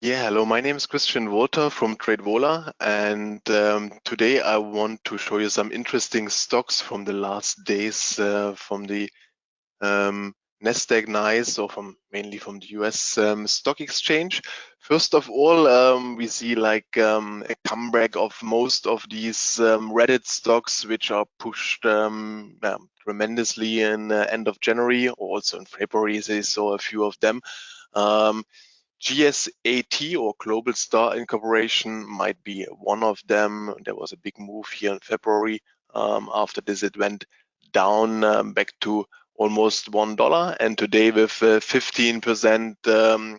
Yeah, hello, my name is Christian Wolter from TradeVola, and um, today I want to show you some interesting stocks from the last days uh, from the um, Nasdaq NYSE or from mainly from the US um, stock exchange. First of all, um, we see like um, a comeback of most of these um, Reddit stocks, which are pushed tremendously in uh, end of January, also in February. They saw a few of them. Um, GSAT or Globalstar Incorporation might be one of them. There was a big move here in February. Um, after this, it went down um, back to almost one dollar, and today with 15%, uh, um,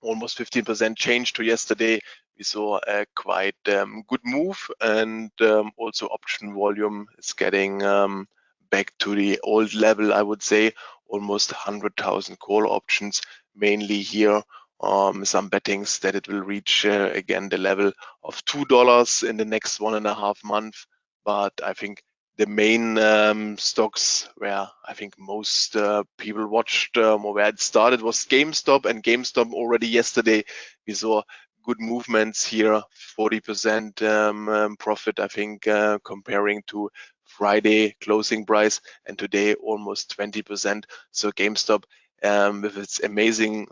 almost 15% change to yesterday, we saw a quite um, good move, and um, also option volume is getting um, back to the old level. I would say almost 100,000 call options, mainly here um, some bettings that it will reach uh, again the level of two dollars in the next one and a half month. But I think the main um, stocks where I think most uh, people watched um, or where it started was GameStop, and GameStop already yesterday we saw good movements here, 40% um, um, profit, I think, uh, comparing to Friday closing price, and today almost 20%. So GameStop, um, with its amazing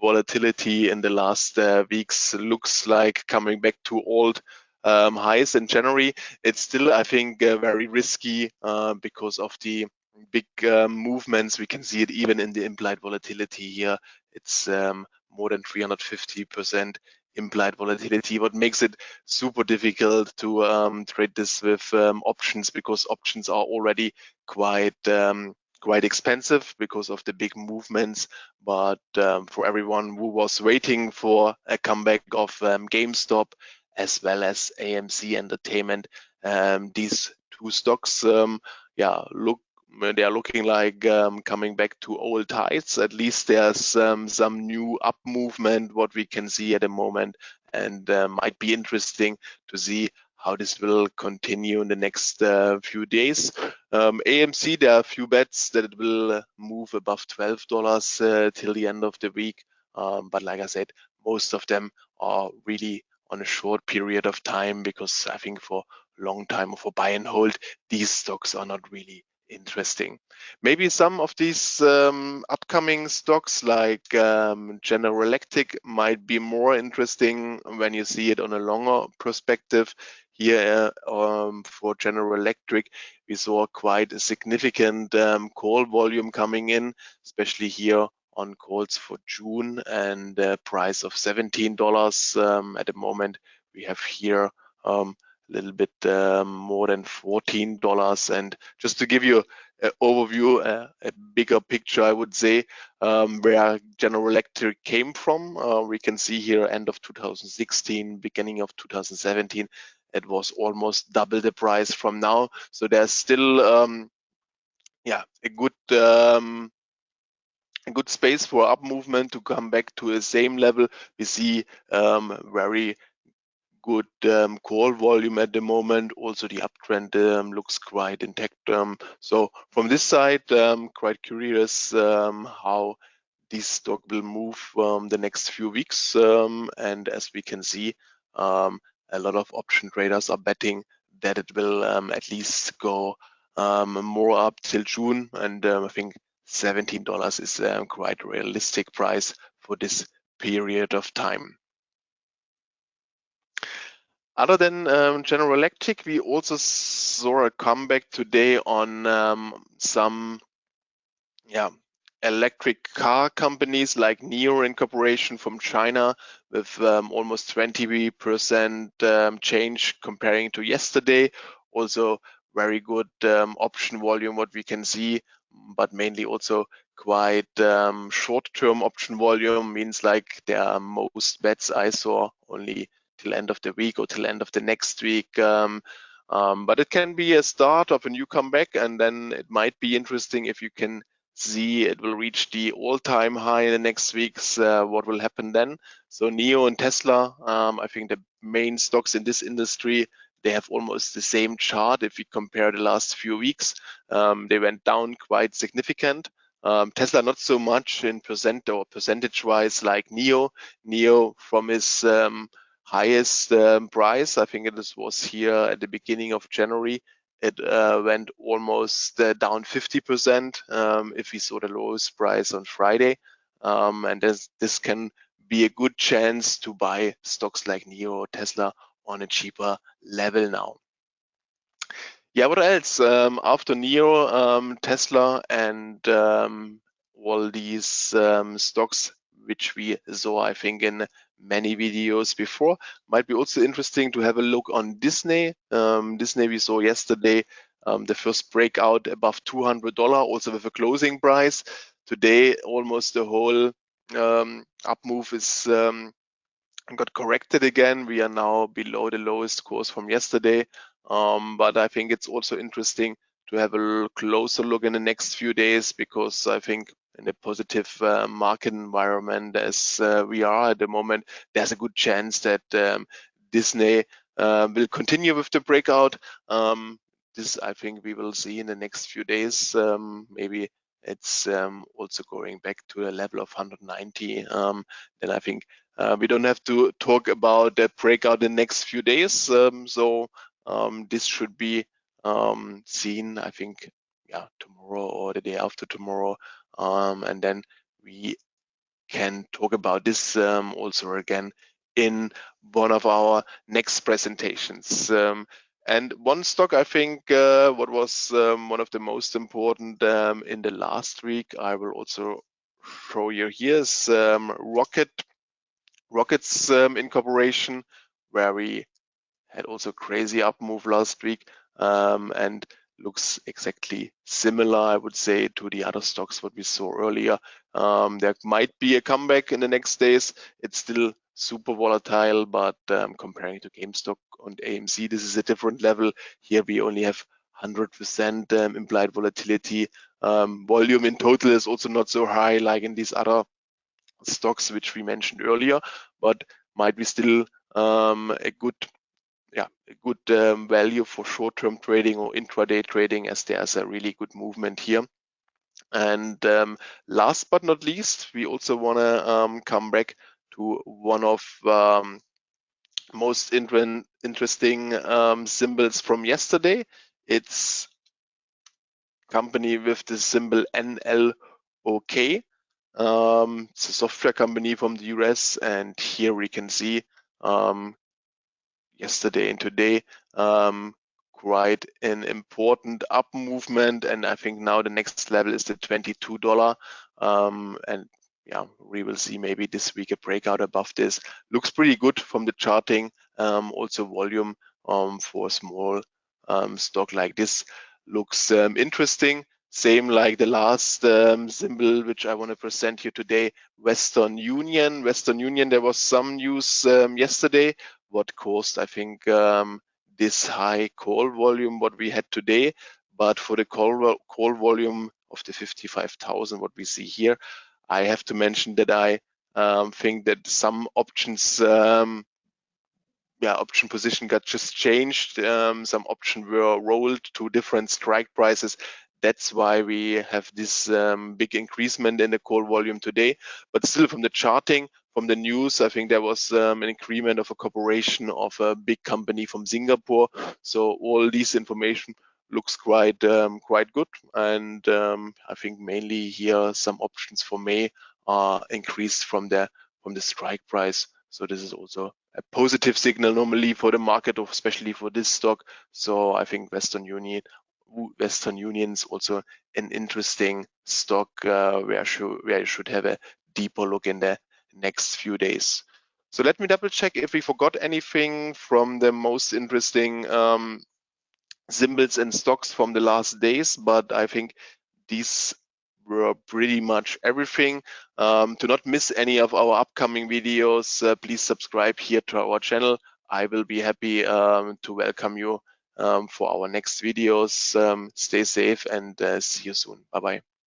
volatility in the last uh, weeks looks like coming back to old um, highs in January. It's still, I think, uh, very risky uh, because of the big um, movements. We can see it even in the implied volatility here. It's um, more than 350% implied volatility, what makes it super difficult to um, trade this with um, options because options are already quite um, quite expensive because of the big movements. But um, for everyone who was waiting for a comeback of um, GameStop as well as AMC Entertainment, um, these two stocks, um, yeah, look they are looking like um, coming back to old highs. At least there's um, some new up movement what we can see at the moment, and uh, might be interesting to see how this will continue in the next uh, few days. Um, AMC, there are a few bets that it will uh, move above $12 uh, till the end of the week. Um, but like I said, most of them are really on a short period of time because I think for a long time or for buy and hold, these stocks are not really interesting. Maybe some of these um, upcoming stocks like um, General Electric might be more interesting when you see it on a longer perspective. Here um, for General Electric, we saw quite a significant um, call volume coming in, especially here on calls for June and a price of $17 um, at the moment. We have here um, a little bit um, more than $14. And just to give you an overview, uh, a bigger picture, I would say, um, where General Electric came from, uh, we can see here end of 2016, beginning of 2017, it was almost double the price from now. So there's still, um, yeah, a good um, a good space for up movement to come back to the same level. We see um, very good um, call volume at the moment. Also, the uptrend um, looks quite intact. Um, so from this side, um, quite curious um, how this stock will move um, the next few weeks. and as we can see, a lot of option traders are betting that it will um, at least go um, more up till June. And um, I think $17 is a quite realistic price for this period of time. Other than um, General Electric, we also saw a comeback today on um, some yeah, electric car companies like NIO Incorporation from China with um, almost 20% um, change comparing to yesterday. Also very good um, option volume, what we can see, but mainly also quite um, short-term option volume means like there are most bets I saw only till end of the week or till end of the next week. Um, um, but it can be a start of a new comeback and then it might be interesting if you can see it will reach the all-time high in the next weeks. Uh, what will happen then? So NIO and Tesla, um, I think the main stocks in this industry, they have almost the same chart. If we compare the last few weeks, um, they went down quite significant. Um, Tesla not so much in percent or percentage wise like NIO NIO from his um, highest um, price, I think it was here at the beginning of January, it uh, went almost uh, down 50% um, if we saw the lowest price on Friday. Um, and this, this can be a good chance to buy stocks like NIO or Tesla on a cheaper level now. Yeah, what else? Um, after NIO, um, Tesla, and um, all these um, stocks which we saw, I think, in many videos before. Might be also interesting to have a look on Disney. Um, Disney we saw yesterday um, the first breakout above $200, also with a closing price. Today, almost the whole um, up move is um, got corrected again. We are now below the lowest course from yesterday. Um, but I think it's also interesting to have a closer look in the next few days because I think in a positive uh, market environment as uh, we are at the moment, there's a good chance that um, Disney uh, will continue with the breakout. Um, this I think we will see in the next few days. Um, maybe it's um, also going back to a level of 190. Um, then I think uh, we don't have to talk about that breakout in the next few days. Um, so this should be seen, I think, yeah, tomorrow or the day after tomorrow. Um, and then we can talk about this um, also again in one of our next presentations. Um, and one stock, I think, uh, what was um, one of the most important um, in the last week, I will also show you here is um, Rocket, Rockets um, Incorporation, where we had also crazy up move last week um, and looks exactly similar, I would say, to the other stocks what we saw earlier. Um, there might be a comeback in the next days. It's still super volatile, but um, comparing to GameStop and AMC, this is a different level. Here we only have 100% um, implied volatility. Um, volume in total is also not so high like in these other stocks which we mentioned earlier, but might be still um, a good yeah, good um, value for short-term trading or intraday trading as there's a really good movement here. And um, last but not least, we also want to um, come back to one of um, most inter interesting um, symbols from yesterday. It's company with the symbol NLOK. Um, it's a software company from the US, and here we can see um, yesterday. And today um, quite an important up movement. And I think now the next level is the $22 um, and yeah we will see maybe this week a breakout above this. Looks pretty good from the charting um, also volume um, for a small um, stock like this. Looks um, interesting. Same like the last symbol which I want to present here today, Western Union. Western Union, there was some news yesterday what caused, I think, um, this high call volume what we had today. But for the call, call volume of the 55,000, what we see here, I have to mention that I um, think that some options, um, yeah, option position got just changed. Um, some options were rolled to different strike prices. That's why we have this um, big increasement in the call volume today. But still from the charting, from the news, I think there was um, an agreement of a cooperation of a big company from Singapore. So all this information looks quite um, quite good. And um, I think mainly here some options for May are increased from the from the strike price. So this is also a positive signal normally for the market, especially for this stock. So I think Western Union Western Union is also an interesting stock uh, where, should, where you should have a deeper look in the next few days. So let me double check if we forgot anything from the most interesting um, symbols and stocks from the last days, but I think these were pretty much everything. Um, to not miss any of our upcoming videos, uh, please subscribe here to our channel. I will be happy um, to welcome you um, for our next videos. Um, stay safe and uh, see you soon. Bye-bye.